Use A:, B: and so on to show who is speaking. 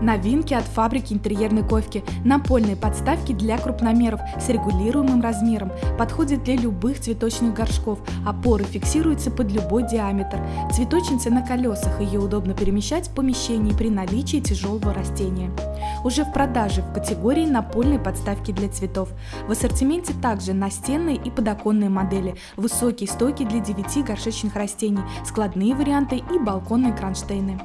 A: Новинки от фабрики интерьерной ковки. Напольные подставки для крупномеров с регулируемым размером. Подходят для любых цветочных горшков. Опоры фиксируются под любой диаметр. Цветочница на колесах. Ее удобно перемещать в помещении при наличии тяжелого растения. Уже в продаже в категории напольные подставки для цветов. В ассортименте также настенные и подоконные модели, высокие стойки для 9 горшечных растений, складные варианты и балконные кронштейны.